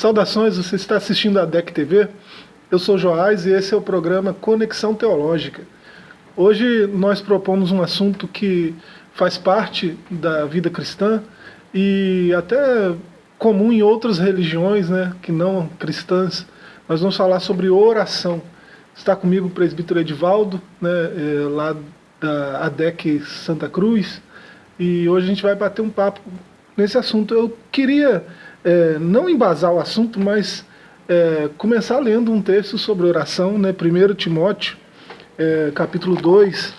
Saudações, você está assistindo a DEC TV? Eu sou Joás e esse é o programa Conexão Teológica. Hoje nós propomos um assunto que faz parte da vida cristã e até comum em outras religiões né, que não cristãs. Nós vamos falar sobre oração. Está comigo o presbítero Edivaldo, né, é, lá da ADEC Santa Cruz, e hoje a gente vai bater um papo nesse assunto. Eu queria é, não embasar o assunto, mas é, começar lendo um texto sobre oração, né? 1 Timóteo, é, capítulo 2,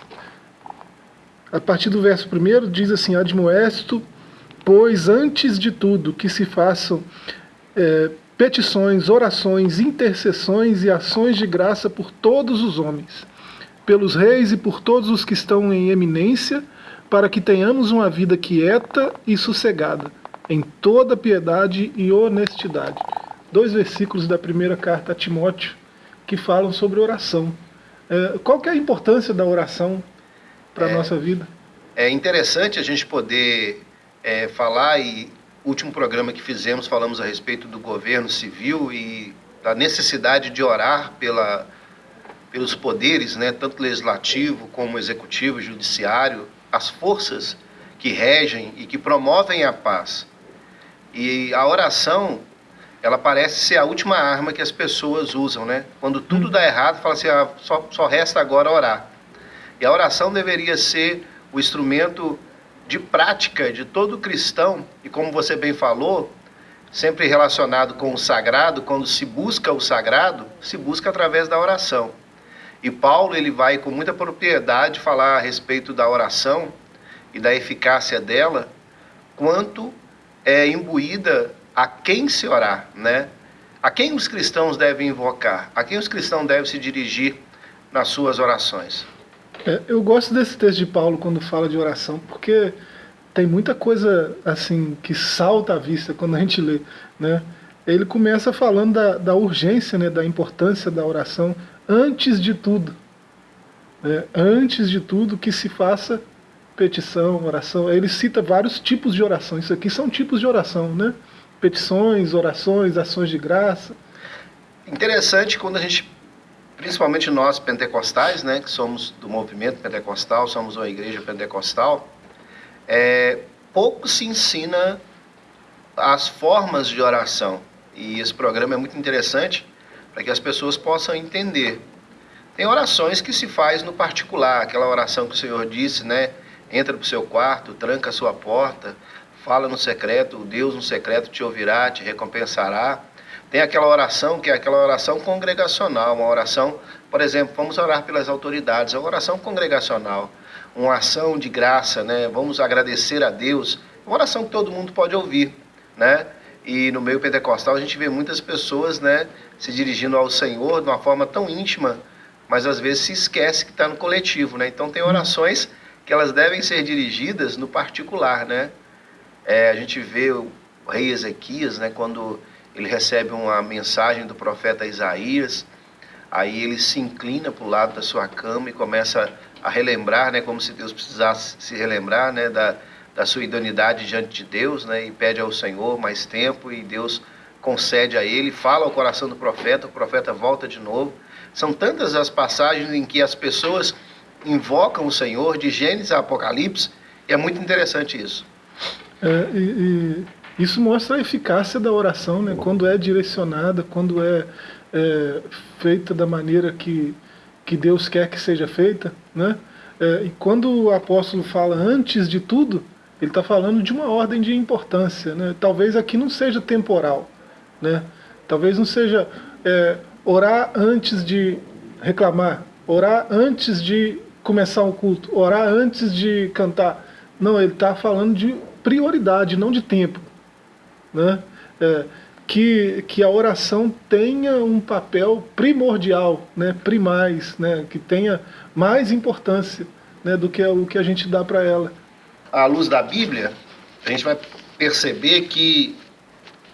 a partir do verso 1 diz assim, Admoesto, pois antes de tudo que se façam é, petições, orações, intercessões e ações de graça por todos os homens, pelos reis e por todos os que estão em eminência, para que tenhamos uma vida quieta e sossegada, em toda piedade e honestidade. Dois versículos da primeira carta a Timóteo que falam sobre oração. É, qual que é a importância da oração para a é, nossa vida? É interessante a gente poder é, falar, e último programa que fizemos falamos a respeito do governo civil e da necessidade de orar pela, pelos poderes, né, tanto legislativo como executivo, judiciário, as forças que regem e que promovem a paz. E a oração, ela parece ser a última arma que as pessoas usam, né? Quando tudo dá errado, fala assim, ah, só, só resta agora orar. E a oração deveria ser o instrumento de prática de todo cristão, e como você bem falou, sempre relacionado com o sagrado, quando se busca o sagrado, se busca através da oração. E Paulo ele vai com muita propriedade falar a respeito da oração e da eficácia dela, quanto é imbuída a quem se orar, né? A quem os cristãos devem invocar? A quem os cristãos devem se dirigir nas suas orações? É, eu gosto desse texto de Paulo quando fala de oração, porque tem muita coisa assim que salta à vista quando a gente lê, né? Ele começa falando da, da urgência, né, da importância da oração antes de tudo. Né? Antes de tudo que se faça petição, oração. Ele cita vários tipos de oração. Isso aqui são tipos de oração, né? Petições, orações, ações de graça. Interessante quando a gente, principalmente nós pentecostais, né, que somos do movimento pentecostal, somos uma igreja pentecostal, é, pouco se ensina as formas de oração. E esse programa é muito interessante para que as pessoas possam entender. Tem orações que se faz no particular, aquela oração que o Senhor disse, né? Entra para o seu quarto, tranca a sua porta, fala no secreto, o Deus no secreto te ouvirá, te recompensará. Tem aquela oração que é aquela oração congregacional, uma oração, por exemplo, vamos orar pelas autoridades, é uma oração congregacional, uma ação de graça, né? Vamos agradecer a Deus, uma oração que todo mundo pode ouvir, né? E no meio pentecostal a gente vê muitas pessoas né, se dirigindo ao Senhor de uma forma tão íntima, mas às vezes se esquece que está no coletivo. Né? Então tem orações que elas devem ser dirigidas no particular. Né? É, a gente vê o rei Ezequias, né, quando ele recebe uma mensagem do profeta Isaías, aí ele se inclina para o lado da sua cama e começa a relembrar, né, como se Deus precisasse se relembrar né, da, da sua idoneidade diante de Deus, né, e pede ao Senhor mais tempo e Deus concede a ele, fala ao coração do profeta, o profeta volta de novo. São tantas as passagens em que as pessoas invocam o Senhor, de Gênesis a Apocalipse, e é muito interessante isso. É, e, e isso mostra a eficácia da oração, né? quando é direcionada, quando é, é feita da maneira que, que Deus quer que seja feita. Né? É, e quando o apóstolo fala antes de tudo, ele está falando de uma ordem de importância. Né? Talvez aqui não seja temporal. Né? Talvez não seja é, orar antes de reclamar, orar antes de começar o culto, orar antes de cantar. Não, ele está falando de prioridade, não de tempo. Né? É, que, que a oração tenha um papel primordial, né, primais, né, que tenha mais importância né, do que o que a gente dá para ela à luz da Bíblia, a gente vai perceber que,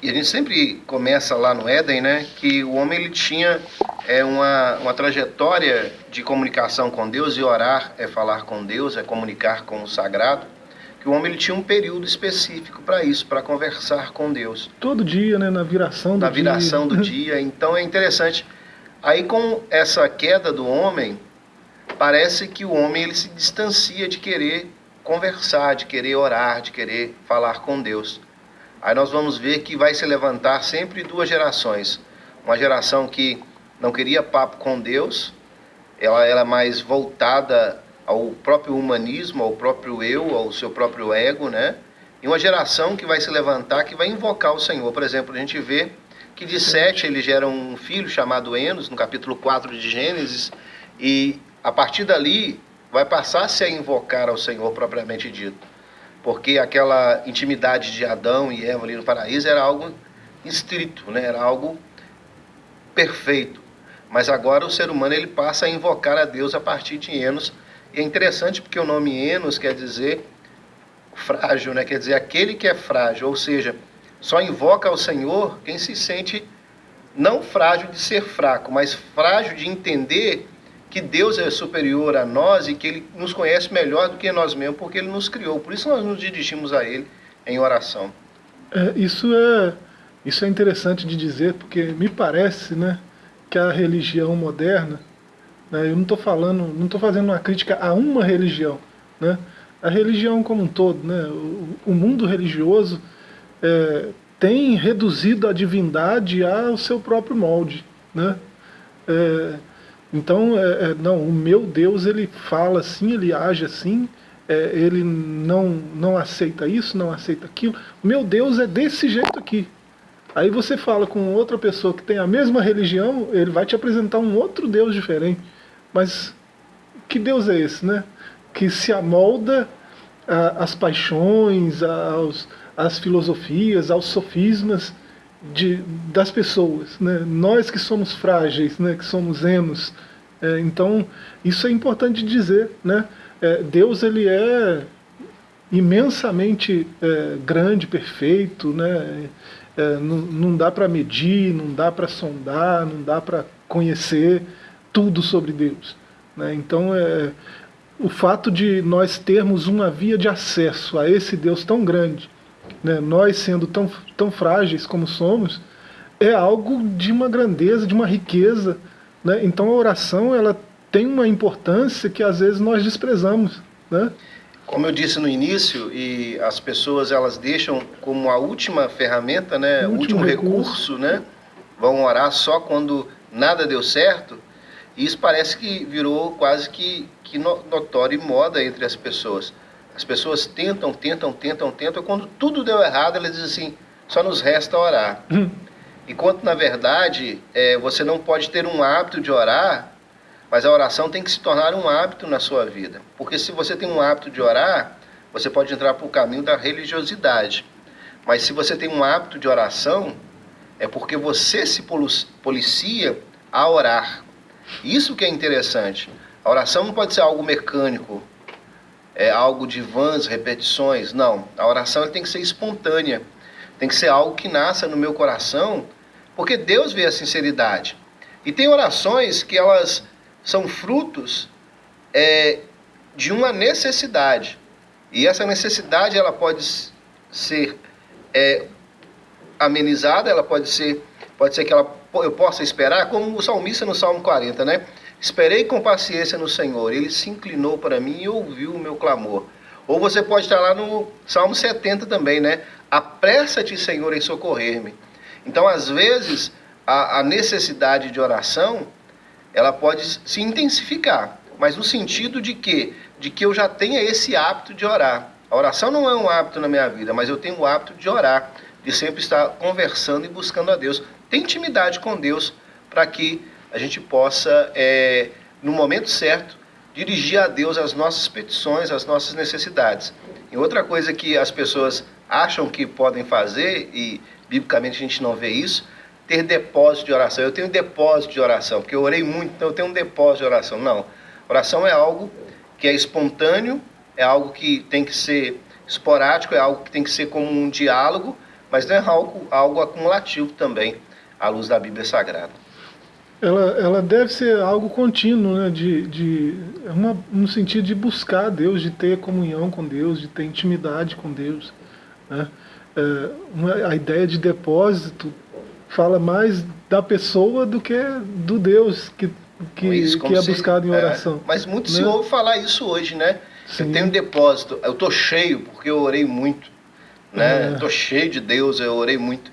e a gente sempre começa lá no Éden, né, que o homem ele tinha é, uma, uma trajetória de comunicação com Deus, e orar é falar com Deus, é comunicar com o sagrado. que o homem ele tinha um período específico para isso, para conversar com Deus. Todo dia, né, na viração do na dia. Na viração do dia. Então é interessante. Aí com essa queda do homem, parece que o homem ele se distancia de querer conversar, de querer orar, de querer falar com Deus. Aí nós vamos ver que vai se levantar sempre duas gerações. Uma geração que não queria papo com Deus, ela era mais voltada ao próprio humanismo, ao próprio eu, ao seu próprio ego, né? E uma geração que vai se levantar, que vai invocar o Senhor. Por exemplo, a gente vê que de Sete ele gera um filho chamado Enos, no capítulo 4 de Gênesis, e a partir dali vai passar-se a invocar ao Senhor propriamente dito. Porque aquela intimidade de Adão e Eva ali no paraíso era algo estrito, né? era algo perfeito. Mas agora o ser humano ele passa a invocar a Deus a partir de Enos, e é interessante porque o nome Enos quer dizer frágil, né? quer dizer aquele que é frágil, ou seja, só invoca ao Senhor quem se sente não frágil de ser fraco, mas frágil de entender que Deus é superior a nós e que Ele nos conhece melhor do que nós mesmos, porque Ele nos criou. Por isso nós nos dirigimos a Ele em oração. É, isso é isso é interessante de dizer, porque me parece, né, que a religião moderna né? Eu não estou falando, não estou fazendo uma crítica a uma religião, né? A religião como um todo, né? O, o mundo religioso é, tem reduzido a divindade ao seu próprio molde, né? É, então, é, é não, o meu Deus ele fala assim, ele age assim, é, ele não, não aceita isso, não aceita aquilo. Meu Deus é desse jeito aqui. Aí você fala com outra pessoa que tem a mesma religião, ele vai te apresentar um outro Deus diferente. Mas que Deus é esse, né? Que se amolda às paixões, aos, às filosofias, aos sofismas de, das pessoas, né? Nós que somos frágeis, né? Que somos enos. É, então, isso é importante dizer, né? É, Deus, ele é imensamente é, grande, perfeito, né? É, não, não dá para medir, não dá para sondar, não dá para conhecer, tudo sobre Deus. Né? Então, é, o fato de nós termos uma via de acesso a esse Deus tão grande, né? nós sendo tão, tão frágeis como somos, é algo de uma grandeza, de uma riqueza. Né? Então a oração ela tem uma importância que às vezes nós desprezamos. Né? Como eu disse no início, e as pessoas elas deixam como a última ferramenta, né, o último, último recurso, recurso, né, vão orar só quando nada deu certo. E isso parece que virou quase que, que notório e moda entre as pessoas. As pessoas tentam, tentam, tentam, tentam, quando tudo deu errado, elas dizem assim, só nos resta orar. Hum. Enquanto, na verdade, é, você não pode ter um hábito de orar, mas a oração tem que se tornar um hábito na sua vida. Porque se você tem um hábito de orar, você pode entrar para o caminho da religiosidade. Mas se você tem um hábito de oração, é porque você se policia a orar. Isso que é interessante. A oração não pode ser algo mecânico, é algo de vãs, repetições. Não. A oração tem que ser espontânea. Tem que ser algo que nasça no meu coração, porque Deus vê a sinceridade. E tem orações que elas são frutos é, de uma necessidade. E essa necessidade ela pode ser é, amenizada, ela pode ser, pode ser que ela eu possa esperar, como o salmista no Salmo 40, né? Esperei com paciência no Senhor, ele se inclinou para mim e ouviu o meu clamor. Ou você pode estar lá no Salmo 70 também, né? Apressa-te, Senhor, em socorrer-me. Então, às vezes, a, a necessidade de oração, ela pode se intensificar, mas no sentido de que, de que eu já tenha esse hábito de orar. A oração não é um hábito na minha vida, mas eu tenho o hábito de orar, de sempre estar conversando e buscando a Deus ter intimidade com Deus para que a gente possa, é, no momento certo, dirigir a Deus as nossas petições, as nossas necessidades. E outra coisa que as pessoas acham que podem fazer, e biblicamente a gente não vê isso, ter depósito de oração. Eu tenho depósito de oração, porque eu orei muito, então eu tenho um depósito de oração. Não. Oração é algo que é espontâneo, é algo que tem que ser esporádico, é algo que tem que ser como um diálogo, mas não é algo, algo acumulativo também à luz da Bíblia Sagrada. ela, ela deve ser algo contínuo, né? de, de, é uma, no sentido de buscar Deus, de ter comunhão com Deus, de ter intimidade com Deus. Né? É, uma, a ideia de depósito fala mais da pessoa do que do Deus que, que, isso, que é se, buscado em é, oração. É, mas muito né? se ouve falar isso hoje, né? Sim. Eu tenho um depósito, eu estou cheio porque eu orei muito. Né? É. cheio de Deus, eu orei muito.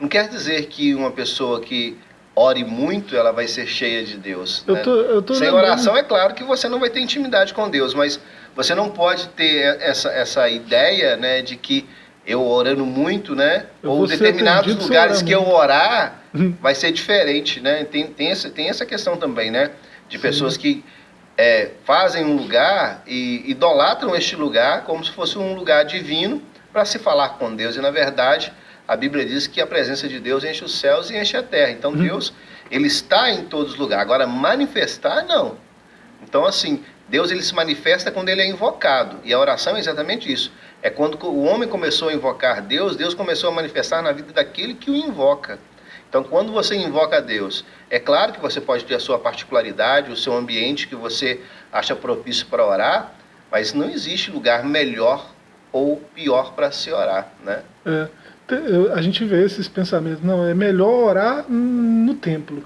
Não quer dizer que uma pessoa que ore muito, ela vai ser cheia de Deus. Eu né? tô, eu tô Sem oração, é claro que você não vai ter intimidade com Deus, mas você não pode ter essa, essa ideia né, de que eu orando muito, né? Eu ou determinados lugares que eu orar uhum. vai ser diferente, né? Tem, tem, essa, tem essa questão também, né? De pessoas Sim. que é, fazem um lugar e idolatram este lugar como se fosse um lugar divino para se falar com Deus. E na verdade, a Bíblia diz que a presença de Deus enche os céus e enche a terra. Então uhum. Deus, ele está em todos os lugares. Agora, manifestar, não. Então, assim, Deus ele se manifesta quando ele é invocado. E a oração é exatamente isso. É quando o homem começou a invocar Deus, Deus começou a manifestar na vida daquele que o invoca. Então, quando você invoca Deus, é claro que você pode ter a sua particularidade, o seu ambiente que você acha propício para orar, mas não existe lugar melhor ou pior para se orar, né? É a gente vê esses pensamentos, não, é melhor orar no templo,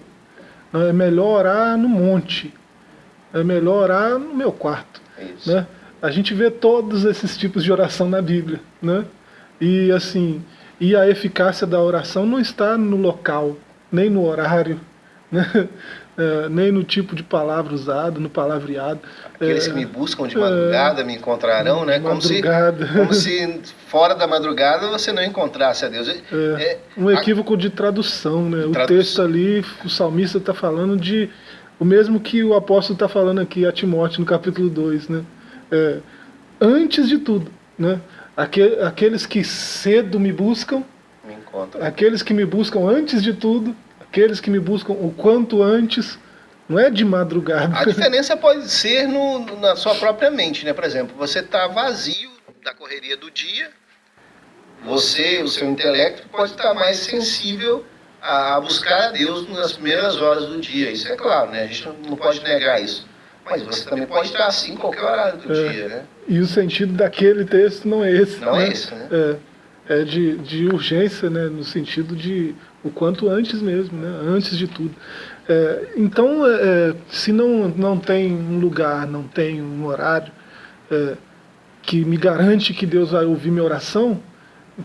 não, é melhor orar no monte, é melhor orar no meu quarto. É né? A gente vê todos esses tipos de oração na Bíblia. Né? E assim, e a eficácia da oração não está no local, nem no horário. Né? é, nem no tipo de palavra usado, no palavreado. Aqueles é, que me buscam de madrugada é, me encontrarão, né? Como se, como se fora da madrugada você não encontrasse a Deus. É, é, um equívoco a... de tradução, né? O texto ali, o salmista está falando de o mesmo que o apóstolo está falando aqui a Timóteo no capítulo 2, né? É, antes de tudo, né? Aqueles que cedo me buscam, me aqueles que me buscam antes de tudo, aqueles que me buscam o quanto antes, não é de madrugada. A diferença pode ser no, na sua própria mente, né? Por exemplo, você está vazio da correria do dia, você, o seu intelecto, pode estar mais sensível a buscar a Deus nas primeiras horas do dia. Isso é claro, né? A gente não pode negar isso. Mas você também pode estar assim em qualquer horário do é, dia, né? E o sentido daquele texto não é esse. Não né? é esse, né? É, é de, de urgência, né? No sentido de o quanto antes mesmo, né? antes de tudo. É, então, é, é, se não, não tem um lugar, não tem um horário é, que me garante que Deus vai ouvir minha oração,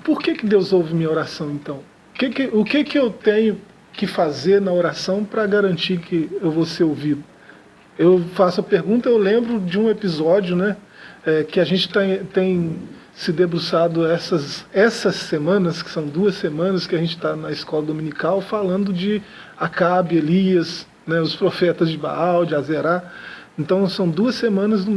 por que, que Deus ouve minha oração então? O que, que, o que, que eu tenho que fazer na oração para garantir que eu vou ser ouvido? Eu faço a pergunta, eu lembro de um episódio né, é, que a gente tem, tem se debruçado essas, essas semanas, que são duas semanas que a gente está na escola dominical, falando de Acabe, Elias, né, os profetas de Baal, de Azerá. Então são duas semanas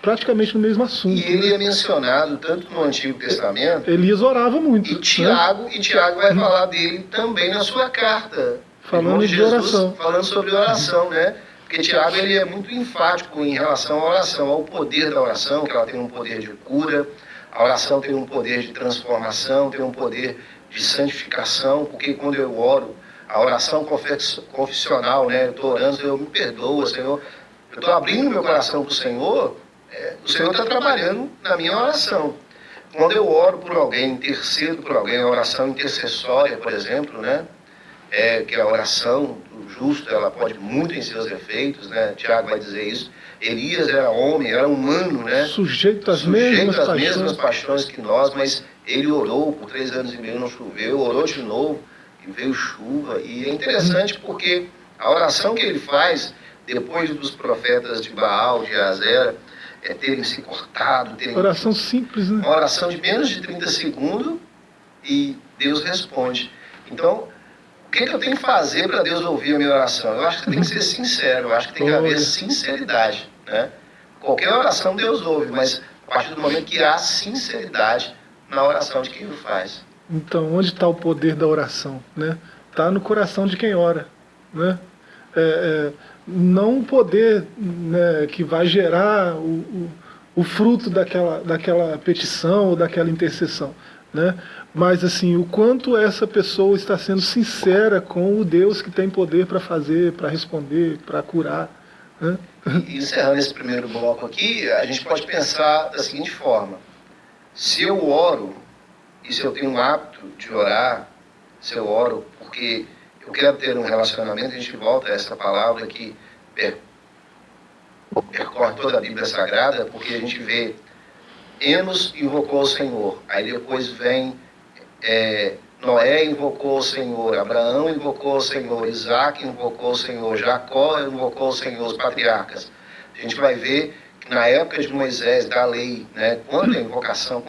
praticamente no mesmo assunto. E ele né? é mencionado tanto no Antigo Testamento. Elias orava muito. E Tiago, né? e Tiago vai falar dele também na sua carta. Falando de, Jesus, oração. Falando sobre oração, né? Porque Tiago ele é muito enfático em relação à oração, ao poder da oração, que ela tem um poder de cura, a oração tem um poder de transformação, tem um poder de santificação, porque quando eu oro, a oração confessional, né? Eu estou orando, Senhor, me perdoa, Senhor. Eu estou abrindo meu coração para o Senhor, é, o Senhor está trabalhando na minha oração. Quando eu oro por alguém, intercedo por alguém, a oração intercessória, por exemplo, né? É, que a oração do justo, ela pode muito em seus efeitos, né? Tiago vai dizer isso. Elias era homem, era humano, né? Sujeito às, Sujeito mesmas, às paixões. mesmas paixões que nós, mas ele orou por três anos e meio, não choveu, orou de novo e veio chuva. E é interessante porque a oração que ele faz, depois dos profetas de Baal, de Azera, é terem se cortado. Terem... Oração simples, né? Uma oração de menos de 30 segundos e Deus responde. Então, o que, que eu tenho que fazer para Deus ouvir a minha oração? Eu acho que tem que ser sincero, eu acho que tem que haver sinceridade. Né? Qualquer oração Deus ouve, mas a partir do momento que há sinceridade na oração de quem o faz. Então, onde está o poder da oração? Né? Está no coração de quem ora. Né? É, é, não poder né, que vai gerar o, o, o fruto daquela, daquela petição ou daquela intercessão, né? mas assim, o quanto essa pessoa está sendo sincera com o Deus que tem poder para fazer, para responder, para curar. Né? E encerrando esse primeiro bloco aqui, a gente pode pensar da seguinte forma: se eu oro e se eu tenho um hábito de orar, se eu oro porque eu quero ter um relacionamento, a gente volta a essa palavra que percorre toda a Bíblia Sagrada, porque a gente vê Enos invocou o Senhor, aí depois vem é, Noé invocou o Senhor, Abraão invocou o Senhor, Isaac invocou o Senhor, Jacó invocou o Senhor, os patriarcas. A gente vai ver que na época de Moisés, da lei, né, quanta invocação,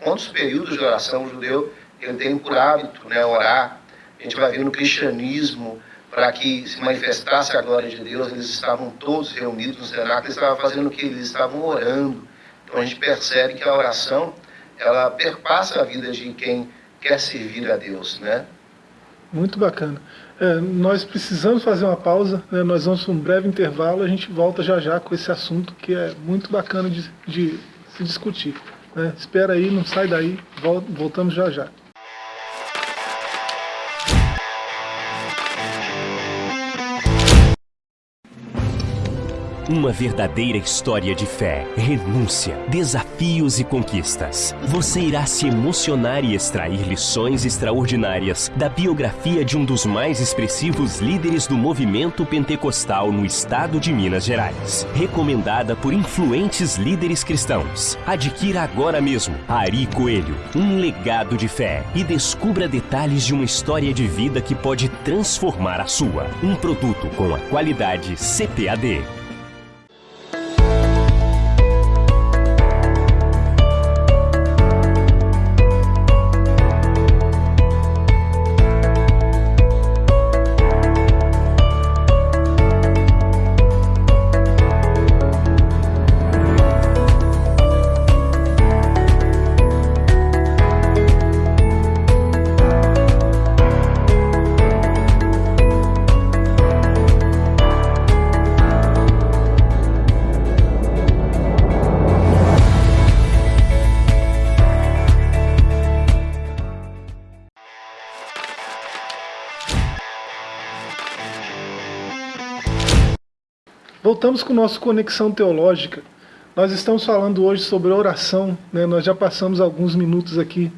quantos períodos de oração o judeu ele tem por hábito né, orar. A gente vai ver no cristianismo, para que se manifestasse a glória de Deus, eles estavam todos reunidos no cenáculo, eles estavam fazendo o que? Eles estavam orando. Então a gente percebe que a oração, ela perpassa a vida de quem quer servir a Deus, né? Muito bacana. É, nós precisamos fazer uma pausa, né? nós vamos para um breve intervalo, a gente volta já já com esse assunto que é muito bacana de, de se discutir. Né? Espera aí, não sai daí, voltamos já já. Uma verdadeira história de fé, renúncia, desafios e conquistas. Você irá se emocionar e extrair lições extraordinárias da biografia de um dos mais expressivos líderes do movimento pentecostal no estado de Minas Gerais. Recomendada por influentes líderes cristãos. Adquira agora mesmo Ari Coelho, um legado de fé e descubra detalhes de uma história de vida que pode transformar a sua. Um produto com a qualidade CPAD. Voltamos com o nosso Conexão Teológica. Nós estamos falando hoje sobre oração, né? nós já passamos alguns minutos aqui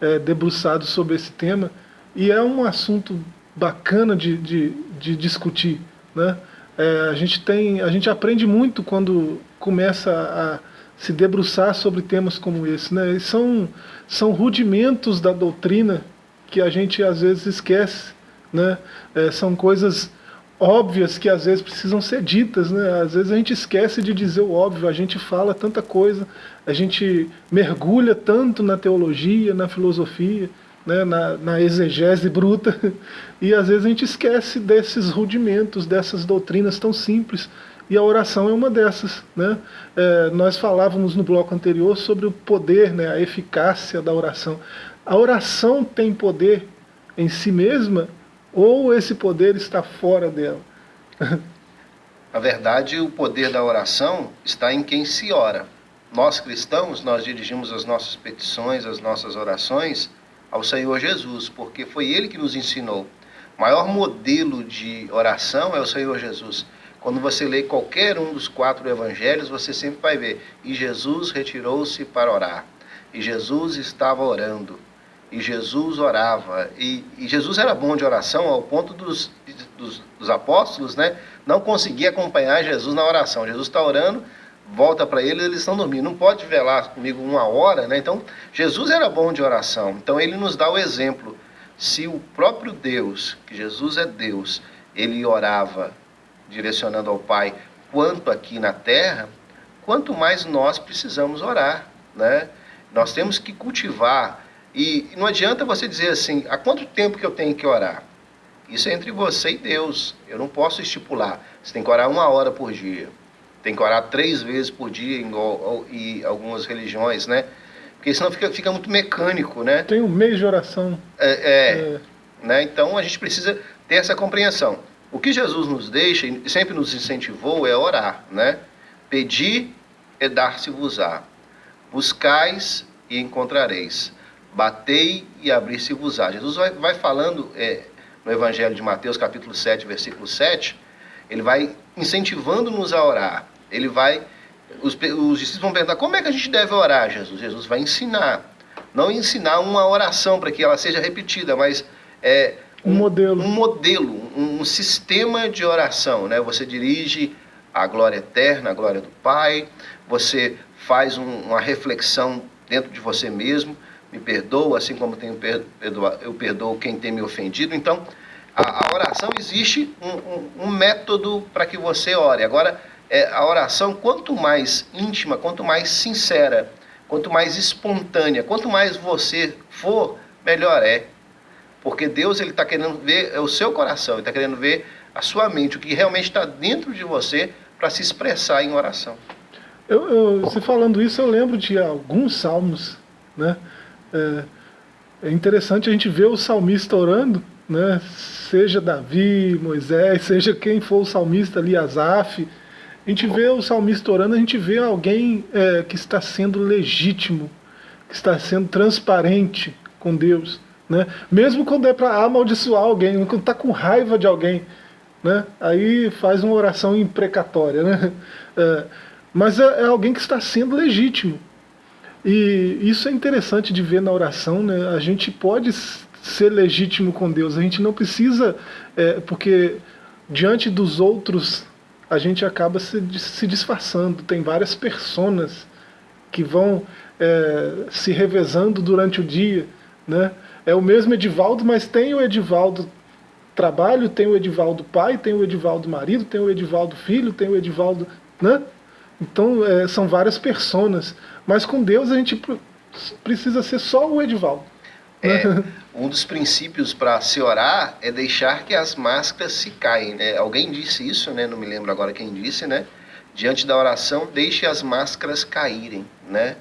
é, debruçados sobre esse tema, e é um assunto bacana de, de, de discutir. Né? É, a, gente tem, a gente aprende muito quando começa a se debruçar sobre temas como esse. Né? E são, são rudimentos da doutrina que a gente às vezes esquece. Né? É, são coisas óbvias que às vezes precisam ser ditas, né? Às vezes a gente esquece de dizer o óbvio, a gente fala tanta coisa, a gente mergulha tanto na teologia, na filosofia, né? na, na exegese bruta, e às vezes a gente esquece desses rudimentos, dessas doutrinas tão simples, e a oração é uma dessas. Né? É, nós falávamos no bloco anterior sobre o poder, né? a eficácia da oração. A oração tem poder em si mesma ou esse poder está fora dela? Na verdade, o poder da oração está em quem se ora. Nós cristãos, nós dirigimos as nossas petições, as nossas orações ao Senhor Jesus, porque foi Ele que nos ensinou. O maior modelo de oração é o Senhor Jesus. Quando você lê qualquer um dos quatro evangelhos, você sempre vai ver. E Jesus retirou-se para orar. E Jesus estava orando e Jesus orava. E, e, Jesus era bom de oração ao ponto dos, dos, dos apóstolos né, não conseguir acompanhar Jesus na oração. Jesus está orando, volta para ele eles estão dormindo. Não pode velar comigo uma hora, né? Então, Jesus era bom de oração. Então, ele nos dá o exemplo. Se o próprio Deus, que Jesus é Deus, ele orava direcionando ao Pai, quanto aqui na terra, quanto mais nós precisamos orar, né? Nós temos que cultivar e não adianta você dizer assim, há quanto tempo que eu tenho que orar? Isso é entre você e Deus. Eu não posso estipular. Você tem que orar uma hora por dia. Tem que orar três vezes por dia em, em algumas religiões, né? Porque senão fica, fica muito mecânico, né? Tem um mês de oração. É, é, é. Né? Então a gente precisa ter essa compreensão. O que Jesus nos deixa e sempre nos incentivou é orar, né? Pedir é dar-se-vos-á. Buscais e encontrareis batei e abri-se-vos-á. Jesus vai, vai falando é, no Evangelho de Mateus, capítulo 7, versículo 7, ele vai incentivando-nos a orar. Ele vai. Os, os discípulos vão perguntar: como é que a gente deve orar, Jesus? Jesus vai ensinar. Não ensinar uma oração para que ela seja repetida, mas é, um, um modelo, um, modelo um, um, sistema de oração. Né? Você dirige a glória eterna, a glória do Pai, você faz um, uma reflexão dentro de você mesmo, me perdoa, assim como tenho perdoa, eu perdoo quem tem me ofendido. Então, a, a oração existe um, um, um método para que você ore. Agora, é, a oração, quanto mais íntima, quanto mais sincera, quanto mais espontânea, quanto mais você for, melhor é. Porque Deus ele está querendo ver o seu coração, está querendo ver a sua mente, o que realmente está dentro de você para se expressar em oração. Eu, eu, você falando isso, eu lembro de alguns salmos, né? É, é interessante a gente ver o salmista orando, né? Seja Davi, Moisés, seja quem for o salmista ali, Asaf, a gente vê o salmista orando, a gente vê alguém é, que está sendo legítimo, que está sendo transparente com Deus. Né? Mesmo quando é para amaldiçoar alguém, quando está com raiva de alguém, né? aí faz uma oração imprecatória. Né? É, mas é, é, alguém que está sendo legítimo. E isso é interessante de ver na oração. Né? A gente pode ser legítimo com Deus, a gente não precisa, é, porque diante dos outros a gente acaba se, se disfarçando. Tem várias personas que vão é, se revezando durante o dia. Né? É o mesmo Edivaldo, mas tem o Edivaldo trabalho, tem o Edivaldo pai, tem o Edivaldo marido, tem o Edivaldo filho, tem o Edivaldo... Né? Então é, são várias personas. Mas com Deus a gente precisa ser só o Edivaldo. É, um dos princípios para se orar é deixar que as máscaras se caem. Né? Alguém disse isso, né? não me lembro agora quem disse, né? Diante da oração, deixe as máscaras caírem, né?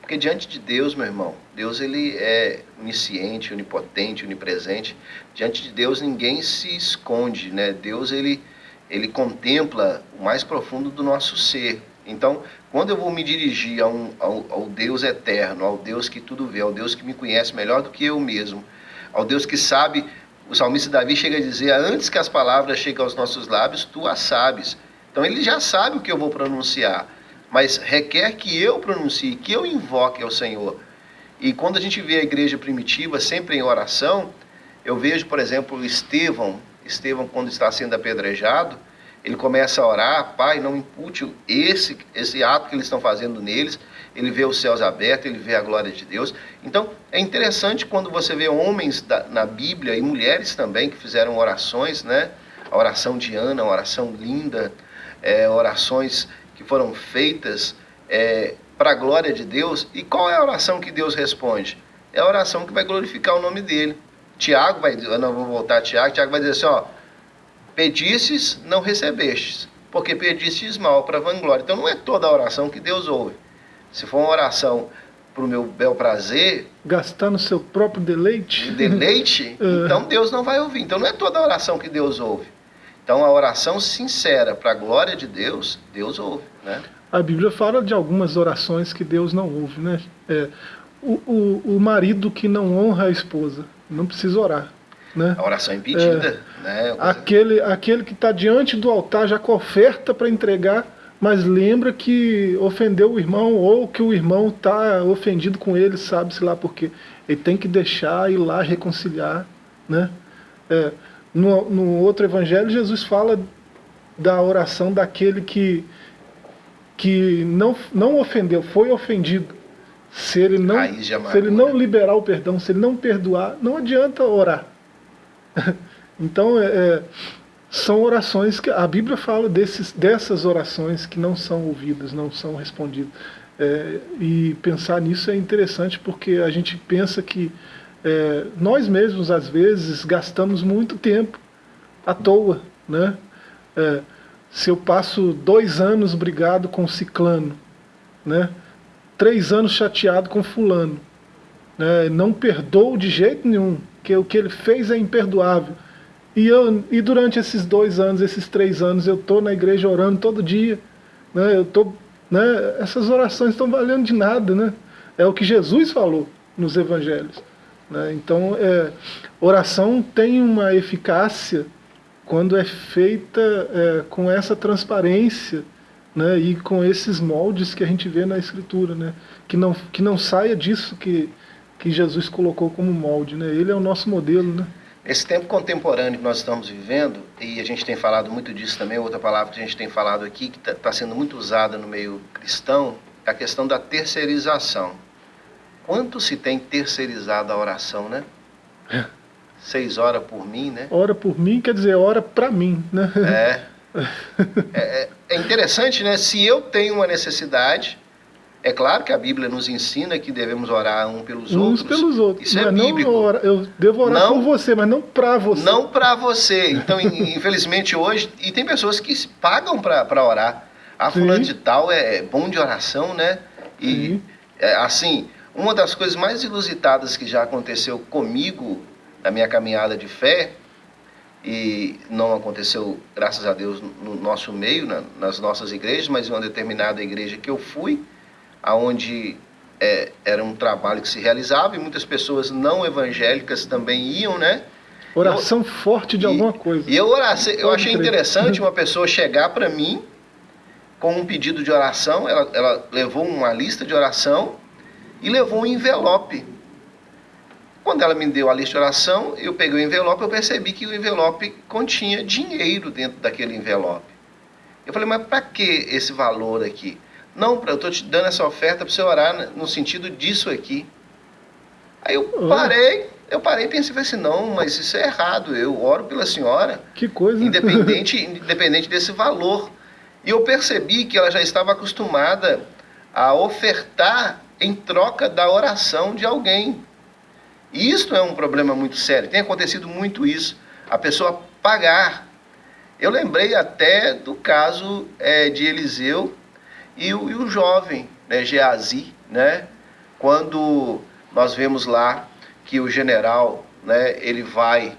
Porque diante de Deus, meu irmão, Deus ele é onisciente, onipotente, onipresente. Diante de Deus ninguém se esconde, né? Deus ele ele contempla o mais profundo do nosso ser. Então, quando eu vou me dirigir a um, ao, ao, Deus eterno, ao Deus que tudo vê, ao Deus que me conhece melhor do que eu mesmo, ao Deus que sabe, o salmista Davi chega a dizer, antes que as palavras cheguem aos nossos lábios, tu as sabes. Então ele já sabe o que eu vou pronunciar, mas requer que eu pronuncie, que eu invoque ao Senhor. E quando a gente vê a igreja primitiva sempre em oração, eu vejo, por exemplo, Estevão, Estevão quando está sendo apedrejado, ele começa a orar, Pai, não impute esse, esse ato que eles estão fazendo neles. Ele vê os céus abertos, ele vê a glória de Deus. Então, é interessante quando você vê homens da, na Bíblia e mulheres também que fizeram orações, né? A oração de Ana, uma oração linda, é, orações que foram feitas é, para a glória de Deus. E qual é a oração que Deus responde? É a oração que vai glorificar o nome dele. Tiago vai, eu não vou voltar a Tiago, Tiago vai dizer assim, ó, Pedistes, não recebestes, porque pedistes mal para vanglória. Então não é toda a oração que Deus ouve. Se for uma oração para o meu bel prazer... Gastar no seu próprio deleite. Deleite, é. então Deus não vai ouvir. Então não é toda a oração que Deus ouve. Então a oração sincera para a glória de Deus, Deus ouve. Né? A Bíblia fala de algumas orações que Deus não ouve. Né? É, o, o, o marido que não honra a esposa não precisa orar. Né? A oração é impedida. É, né? aquele, aquele que está diante do altar já com oferta para entregar, mas lembra que ofendeu o irmão ou que o irmão está ofendido com ele, sabe-se lá por quê. Ele tem que deixar ir lá reconciliar. Né? É, no, no outro evangelho, Jesus fala da oração daquele que, que não, não ofendeu, foi ofendido. Se ele, não, se ele não liberar o perdão, se ele não perdoar, não adianta orar. então, é, é, são orações que a Bíblia fala desses, dessas orações que não são ouvidas, não são respondidas. É, e pensar nisso é interessante porque a gente pensa que é, nós mesmos, às vezes, gastamos muito tempo à toa. Né? É, se eu passo dois anos brigado com ciclano, né? três anos chateado com fulano, né? não perdoo de jeito nenhum, que o que ele fez é imperdoável. E, eu, e durante esses dois anos, esses três anos, eu estou na igreja orando todo dia. Né? Eu tô, né? Essas orações estão valendo de nada. Né? É o que Jesus falou. nos evangelhos. Né? Então, é, oração tem uma eficácia quando é feita é, com essa transparência né? e com esses moldes que a gente vê na Escritura, né? que, não, que não saia disso que, que Jesus colocou como molde. Né? Ele é o nosso modelo. Né? Esse tempo contemporâneo que nós estamos vivendo, e a gente tem falado muito disso também, outra palavra que a gente tem falado aqui, que está tá sendo muito usada no meio cristão, é a questão da terceirização. Quanto se tem terceirizado a oração, né? É. Seis horas por mim, né? Hora por mim quer dizer hora para mim, né? É. é. é. É interessante, né? Se eu tenho uma necessidade, é claro que a Bíblia nos ensina que devemos orar um pelos Uns outros. pelos outros. Isso é bíblico. Ora, eu devo orar não, por você, mas não para você. Não para você. Então, infelizmente hoje, e tem pessoas que pagam para orar. A fulano de tal é bom de oração, né? E é, assim, uma das coisas mais ilusitadas que já aconteceu comigo na minha caminhada de fé e não aconteceu, graças a Deus, no nosso meio, na, nas nossas igrejas, mas em uma determinada igreja que eu fui, aonde é, era um trabalho que se realizava e muitas pessoas não evangélicas também iam, né? Oração eu, forte de e, alguma coisa. E eu, oracei, eu achei interessante uma pessoa chegar para mim com um pedido de oração, ela, ela levou uma lista de oração e levou um envelope. Quando ela me deu a lista de oração, eu peguei o envelope, eu percebi que o envelope continha dinheiro dentro daquele envelope. Eu falei, mas para que esse valor aqui? Não, eu estou te dando essa oferta para você orar no sentido disso aqui. Aí eu parei, eu parei e pensei, falei assim, não, mas isso é errado, eu oro pela senhora. Que coisa. Independente, independente desse valor. E eu percebi que ela já estava acostumada a ofertar em troca da oração de alguém. E isto é um problema muito sério. Tem acontecido muito isso. A pessoa pagar. Eu lembrei até do caso é, de Eliseu e o, e o jovem, né, Geazi, né, quando nós vemos lá que o general, né, ele vai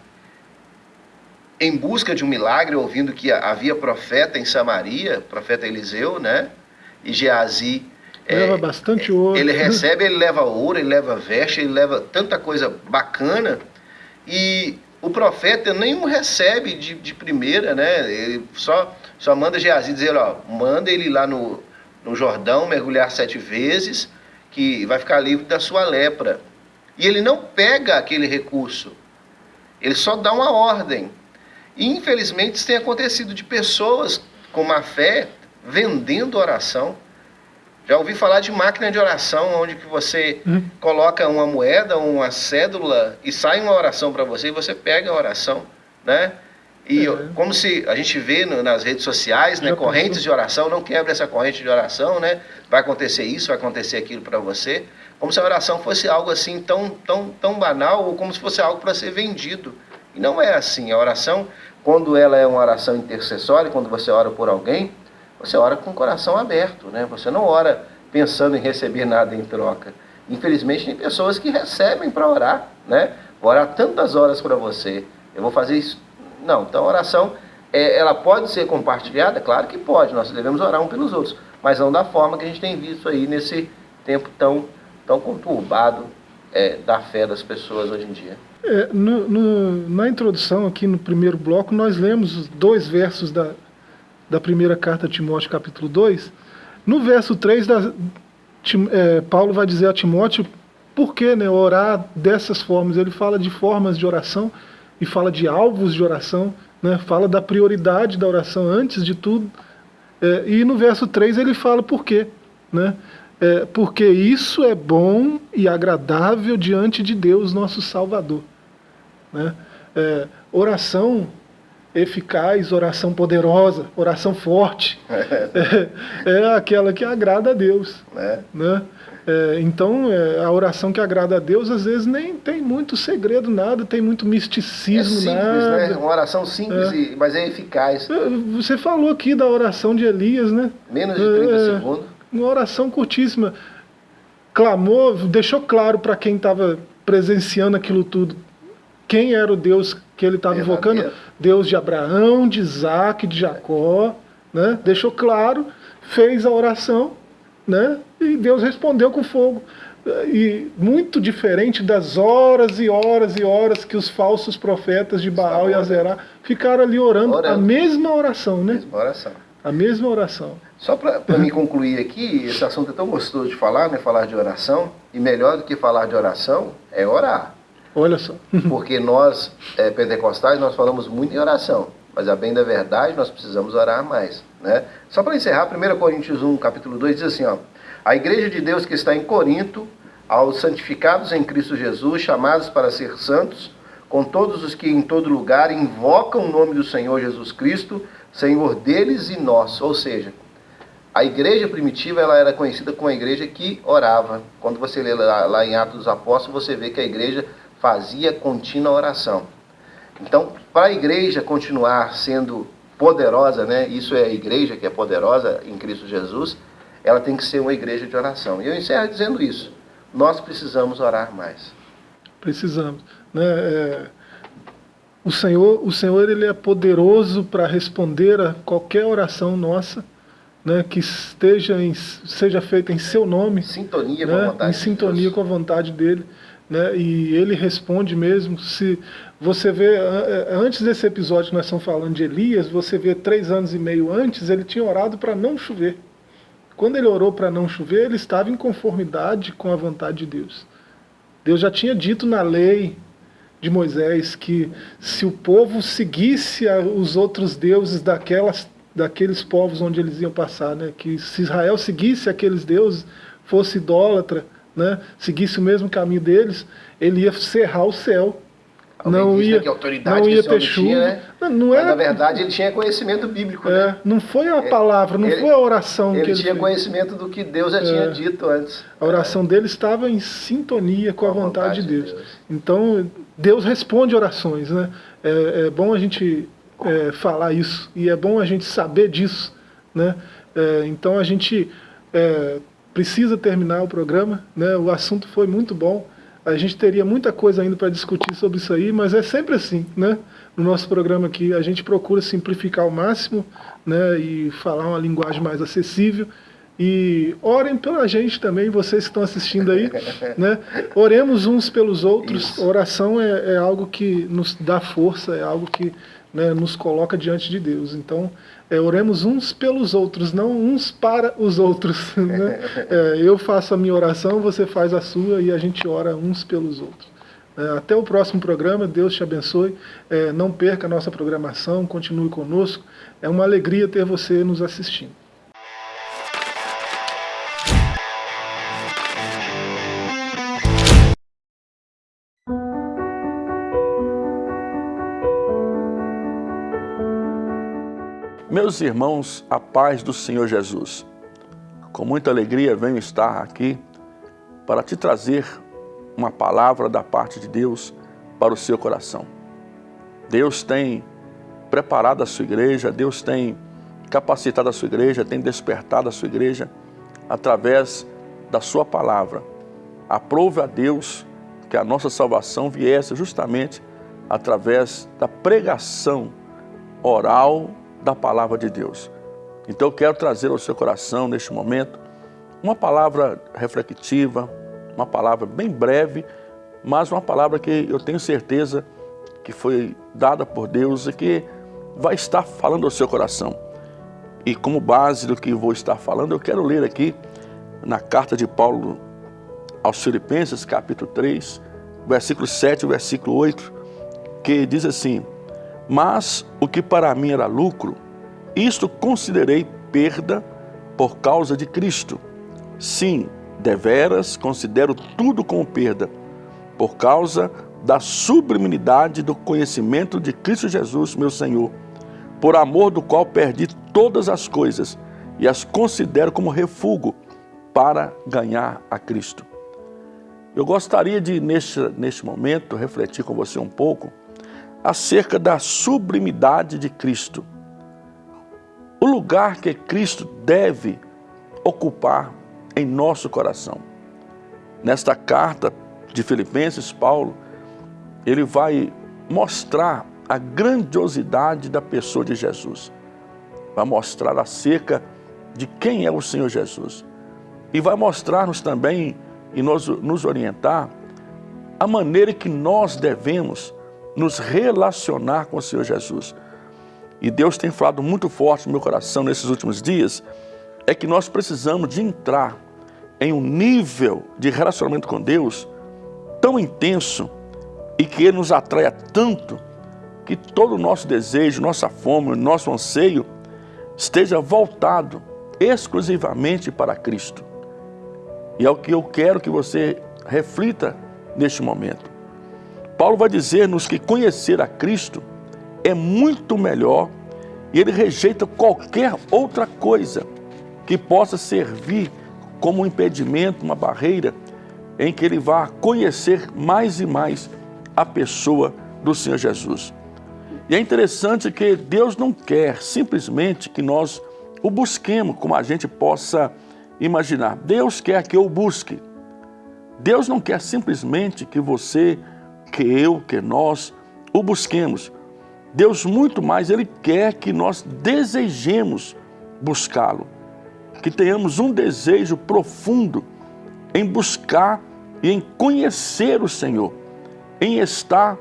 em busca de um milagre, ouvindo que havia profeta em Samaria, profeta Eliseu, né, e Geazi leva é, bastante ouro. Ele recebe, ele leva ouro, ele leva veste, ele leva tanta coisa bacana. E o profeta nenhum recebe de, de primeira, né? Ele só, só manda Geazi dizer, ó, manda ele lá no, no Jordão, mergulhar sete vezes, que vai ficar livre da sua lepra. E ele não pega aquele recurso, ele só dá uma ordem. E infelizmente isso tem acontecido de pessoas com má fé vendendo oração. Já ouvi falar de máquina de oração, onde que você hum. coloca uma moeda, uma cédula e sai uma oração para você e você pega a oração, né? E é. como se a gente vê no, nas redes sociais, né, correntes de oração, não quebra essa corrente de oração, né? Vai acontecer isso, vai acontecer aquilo para você. Como se a oração fosse algo assim tão, tão, tão banal ou como se fosse algo para ser vendido. E não é assim. A oração, quando ela é uma oração intercessória, quando você ora por alguém, você ora com o coração aberto, né? Você não ora pensando em receber nada em troca. Infelizmente tem pessoas que recebem para orar, né? Vou orar tantas horas para você. Eu vou fazer isso não, então a oração, é, ela pode ser compartilhada? Claro que pode, nós devemos orar um pelos outros, mas não da forma que a gente tem visto aí nesse tempo tão, tão conturbado é, da fé das pessoas hoje em dia. É, no, no, na introdução, aqui no primeiro bloco, nós lemos os dois versos da, da primeira carta a Timóteo, capítulo 2. No verso 3, da, Tim, é, Paulo vai dizer a Timóteo por que né, orar dessas formas. Ele fala de formas de oração e fala de alvos de oração, né? fala da prioridade da oração antes de tudo. É, e no verso 3 ele fala por quê. Né? É, porque isso é bom e agradável diante de Deus, nosso Salvador. Né? É, oração eficaz, oração poderosa, oração forte, é, é aquela que agrada a Deus. É. Né? É, então, é, a oração que agrada a Deus, às vezes, nem tem muito segredo, nada, tem muito misticismo, é simples, nada. Né? Uma oração simples, é. mas é eficaz. É, você falou aqui da oração de Elias, né? Menos de 30 é, segundos. Uma oração curtíssima. Clamou, deixou claro para quem estava presenciando aquilo tudo quem era o Deus que ele estava invocando. Deus de Abraão, de Isaac, de Jacó. Né? Deixou claro, fez a oração né? E Deus respondeu com fogo. e muito diferente das horas e horas e horas que os falsos profetas de Baal e Azerá ficaram ali orando, orando, a mesma oração, né? Mesma oração. A mesma oração. Só para me concluir aqui, esse assunto é tão gostoso de falar, né? Falar de oração, e melhor do que falar de oração é orar. Olha só. Porque nós, é, pentecostais, nós falamos muito em oração, mas a bem da verdade nós precisamos orar mais, né? Só para encerrar, 1 Coríntios 1, capítulo 2, diz assim, ó, a igreja de Deus que está em Corinto, aos santificados em Cristo Jesus, chamados para ser santos, com todos os que em todo lugar invocam o nome do Senhor Jesus Cristo, Senhor deles e nós. Ou seja, a igreja primitiva ela era conhecida como a igreja que orava. Quando você lê lá, lá em Atos dos Apóstolos, você vê que a igreja fazia contínua oração. Então, para a igreja continuar sendo poderosa, né? Isso é a igreja que é poderosa em Cristo Jesus, ela tem que ser uma igreja de oração. E eu encerro dizendo isso. Nós precisamos orar mais. Precisamos. Né? É, o Senhor, o Senhor ele é poderoso para responder a qualquer oração nossa. Né, que esteja em, seja feita em seu nome, sintonia né, com a vontade em sintonia Deus. com a vontade dele, né, e ele responde mesmo. Se você vê antes desse episódio nós estamos falando de Elias, você vê três anos e meio antes ele tinha orado para não chover. Quando ele orou para não chover, ele estava em conformidade com a vontade de Deus. Deus já tinha dito na lei de Moisés que se o povo seguisse os outros deuses daquelas, daqueles povos onde eles iam passar, né, que se Israel seguisse aqueles deuses, fosse idólatra, né, seguisse o mesmo caminho deles, ele ia cerrar o céu não ia, que autoridade não ia ter chuva. Tinha, né? não, não era, na verdade, ele tinha conhecimento bíblico. É, né? Não foi a palavra, não ele, foi a oração ele que ele tinha fez. conhecimento do que Deus já é, tinha dito antes. A oração é. dele estava em sintonia com, com a vontade, vontade de, Deus. de, Deus. Então, Deus responde orações. Né? É, é bom a gente é, falar isso e é bom a gente saber disso. Né? É, então, a gente é, precisa terminar o programa. Né? O assunto foi muito bom. A gente teria muita coisa ainda para discutir sobre isso aí, mas é sempre assim, né? No nosso programa aqui, a gente procura simplificar ao máximo né, e falar uma linguagem mais acessível. E orem pela gente também, vocês que estão assistindo aí. Né? Oremos uns pelos outros. Isso. Oração é, é, algo que nos dá força, é algo que né, nos coloca diante de Deus. Então, é, oremos uns pelos outros, não uns para os outros. Né? É, eu faço a minha oração, você faz a sua e a gente ora uns pelos outros. É, até o próximo programa, Deus te abençoe. É, não perca a nossa programação, continue conosco. É uma alegria ter você nos assistindo. Meus irmãos, a paz do Senhor Jesus. Com muita alegria venho estar aqui para te trazer uma palavra da parte de Deus para o seu coração. Deus tem preparado a sua igreja, Deus tem capacitado a sua igreja, tem despertado a sua igreja através da sua palavra. Aprove a Deus que a nossa salvação viesse justamente através da pregação oral da palavra de Deus. Então eu quero trazer ao seu coração neste momento uma palavra reflexiva, uma palavra bem breve, mas uma palavra que eu tenho certeza que foi dada por Deus e que vai estar falando ao seu coração. E como base do que vou estar falando, eu quero ler aqui na carta de Paulo aos Filipenses, capítulo 3, versículo 7 e versículo 8, que diz assim: mas o que para mim era lucro, isto considerei perda por causa de Cristo. Sim, deveras considero tudo como perda, por causa da sublimidade do conhecimento de Cristo Jesus, meu Senhor, por amor do qual perdi todas as coisas e as considero como refúgio para ganhar a Cristo. Eu gostaria de, neste, neste momento, refletir com você um pouco acerca da sublimidade de Cristo. O lugar que Cristo deve ocupar em nosso coração. Nesta carta de Filipenses, Paulo, ele vai mostrar a grandiosidade da pessoa de Jesus. Vai mostrar acerca de quem é o Senhor Jesus. E vai mostrar-nos também e nos, nos orientar a maneira que nós devemos nos relacionar com o Senhor Jesus. E Deus tem falado muito forte no meu coração nesses últimos dias, é que nós precisamos de entrar em um nível de relacionamento com Deus tão intenso e que Ele nos atraia tanto que todo o nosso desejo, nossa fome, nosso anseio esteja voltado exclusivamente para Cristo. E é o que eu quero que você reflita neste momento. Paulo vai dizer-nos que conhecer a Cristo é muito melhor e ele rejeita qualquer outra coisa que possa servir como um impedimento, uma barreira em que ele vá conhecer mais e mais a pessoa do Senhor Jesus. E é interessante que Deus não quer simplesmente que nós o busquemos como a gente possa imaginar. Deus quer que eu busque. Deus não quer simplesmente que você, que eu, que nós o busquemos. Deus muito mais, Ele quer que nós desejemos buscá-lo. Que tenhamos um desejo profundo em buscar e em conhecer o Senhor. Em estar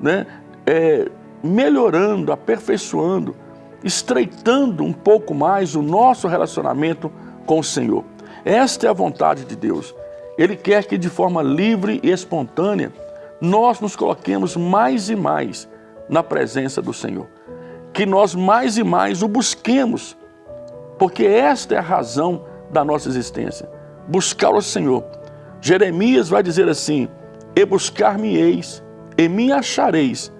né, é, melhorando, aperfeiçoando, estreitando um pouco mais o nosso relacionamento com o Senhor. Esta é a vontade de Deus. Ele quer que de forma livre e espontânea nós nos coloquemos mais e mais na presença do Senhor. Que nós mais e mais o busquemos, porque esta é a razão da nossa existência. Buscar o Senhor. Jeremias vai dizer assim, e buscar-me-eis, e me achareis,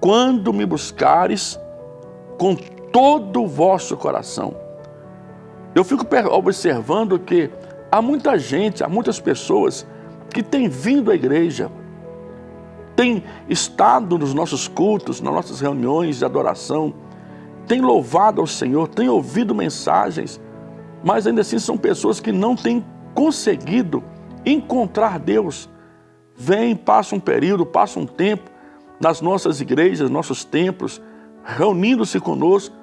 quando me buscares com todo o vosso coração. Eu fico observando que há muita gente, há muitas pessoas que têm vindo à igreja, têm estado nos nossos cultos, nas nossas reuniões de adoração, têm louvado ao Senhor, têm ouvido mensagens, mas ainda assim são pessoas que não têm conseguido encontrar Deus. Vem, passa um período, passa um tempo, nas nossas igrejas, nossos templos, reunindo-se conosco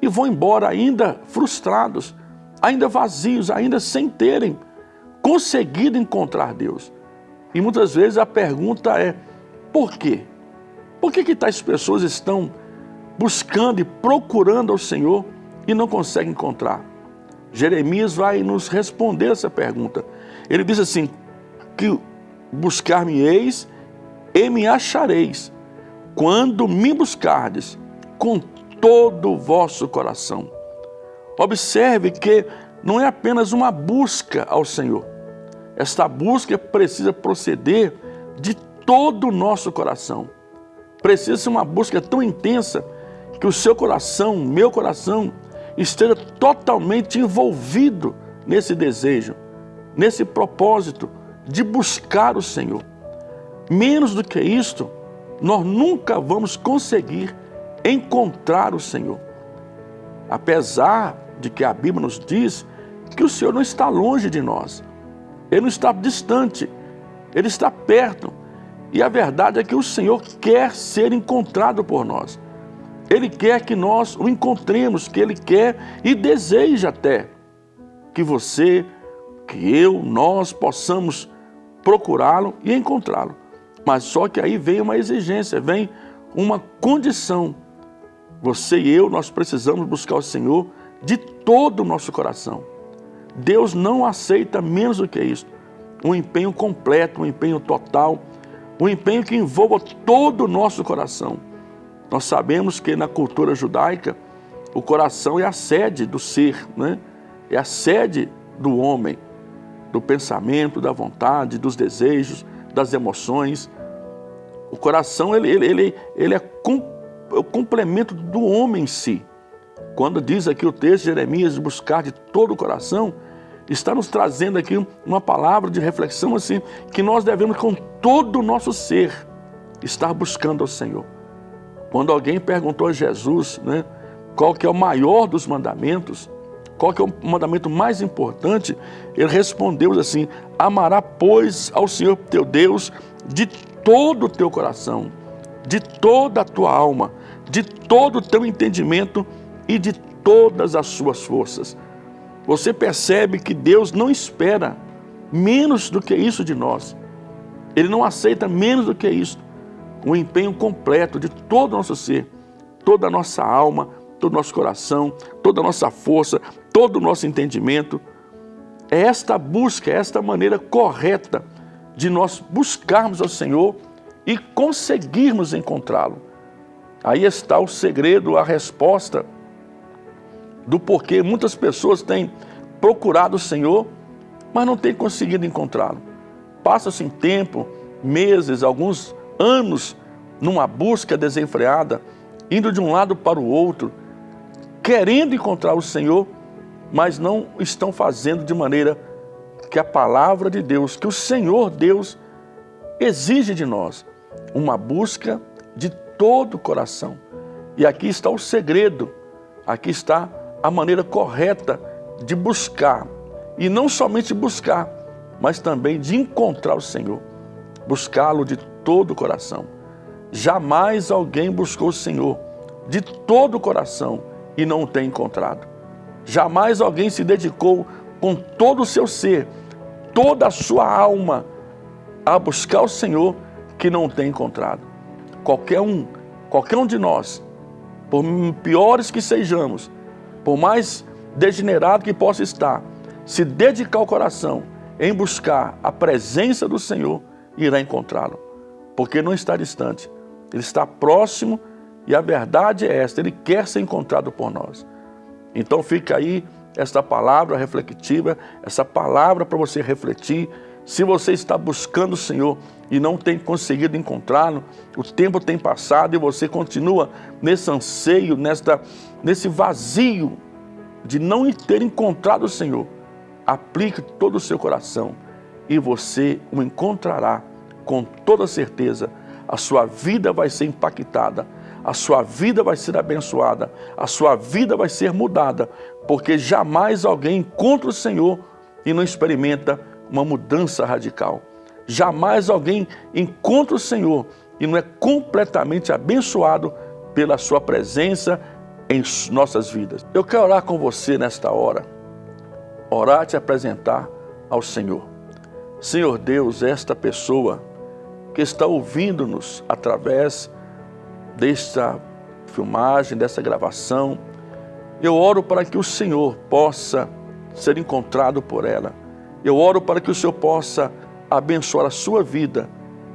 e vão embora ainda frustrados, ainda vazios, ainda sem terem conseguido encontrar Deus. E muitas vezes a pergunta é, por quê? Por que, que tais pessoas estão buscando e procurando ao Senhor e não conseguem encontrar? Jeremias vai nos responder essa pergunta. Ele diz assim, que buscar-me-eis e me achareis, quando me buscardes com todo o vosso coração. Observe que não é apenas uma busca ao Senhor. Esta busca precisa proceder de todo o nosso coração. Precisa ser uma busca tão intensa que o seu coração, meu coração, esteja totalmente envolvido nesse desejo, nesse propósito de buscar o Senhor. Menos do que isto, nós nunca vamos conseguir encontrar o Senhor. Apesar de que a Bíblia nos diz que o Senhor não está longe de nós. Ele não está distante, Ele está perto. E a verdade é que o Senhor quer ser encontrado por nós. Ele quer que nós o encontremos, que Ele quer e deseja até que você, que eu, nós possamos procurá-lo e encontrá-lo. Mas só que aí vem uma exigência, vem uma condição. Você e eu, nós precisamos buscar o Senhor de todo o nosso coração. Deus não aceita menos do que isso. Um empenho completo, um empenho total, um empenho que envolva todo o nosso coração. Nós sabemos que na cultura judaica, o coração é a sede do ser, né? é a sede do homem, do pensamento, da vontade, dos desejos, das emoções. O coração ele, ele, ele, ele é, é o complemento do homem em si. Quando diz aqui o texto de Jeremias, buscar de todo o coração, está nos trazendo aqui uma palavra de reflexão assim, que nós devemos com todo o nosso ser estar buscando ao Senhor. Quando alguém perguntou a Jesus né, qual que é o maior dos mandamentos, qual que é o mandamento mais importante, ele respondeu assim, amará pois ao Senhor teu Deus de todo o teu coração, de toda a tua alma, de todo o teu entendimento e de todas as suas forças. Você percebe que Deus não espera menos do que isso de nós. Ele não aceita menos do que isso. O empenho completo de todo o nosso ser, toda a nossa alma, todo o nosso coração, toda a nossa força, todo o nosso entendimento. É esta busca, é esta maneira correta de nós buscarmos ao Senhor e conseguirmos encontrá-lo. Aí está o segredo, a resposta do porquê muitas pessoas têm procurado o Senhor, mas não têm conseguido encontrá-lo. Passa-se em tempo, meses, alguns anos, numa busca desenfreada, indo de um lado para o outro, querendo encontrar o Senhor, mas não estão fazendo de maneira que a palavra de Deus, que o Senhor Deus exige de nós, uma busca de todo o coração. E aqui está o segredo, aqui está a maneira correta de buscar. E não somente buscar, mas também de encontrar o Senhor. Buscá-lo de todo o coração. Jamais alguém buscou o Senhor de todo o coração e não o tem encontrado. Jamais alguém se dedicou com todo o seu ser, toda a sua alma, a buscar o Senhor que não o tem encontrado. Qualquer um, qualquer um de nós, por piores que sejamos, por mais degenerado que possa estar, se dedicar o coração em buscar a presença do Senhor, irá encontrá-lo. Porque não está distante, ele está próximo e a verdade é esta, ele quer ser encontrado por nós. Então fica aí esta palavra reflexiva, essa palavra para você refletir. Se você está buscando o Senhor e não tem conseguido encontrá-lo, o tempo tem passado e você continua nesse anseio, nesta, nesse vazio de não ter encontrado o Senhor, aplique todo o seu coração e você o encontrará com toda certeza. A sua vida vai ser impactada, a sua vida vai ser abençoada, a sua vida vai ser mudada, porque jamais alguém encontra o Senhor e não experimenta uma mudança radical. Jamais alguém encontra o Senhor e não é completamente abençoado pela sua presença em nossas vidas. Eu quero orar com você nesta hora, orar e te apresentar ao Senhor. Senhor Deus, esta pessoa que está ouvindo-nos através desta filmagem, dessa gravação, eu oro para que o Senhor possa ser encontrado por ela. Eu oro para que o Senhor possa abençoar a sua vida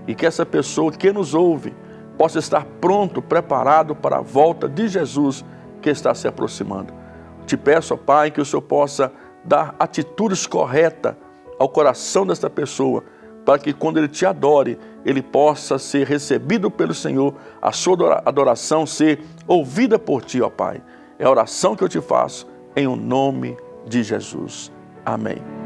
e que essa pessoa que nos ouve possa estar pronto, preparado para a volta de Jesus que está se aproximando. Te peço, ó Pai, que o Senhor possa dar atitudes corretas ao coração desta pessoa, para que quando ele te adore, ele possa ser recebido pelo Senhor, a sua adoração ser ouvida por ti, ó Pai. É a oração que eu te faço em o nome de Jesus. Amém.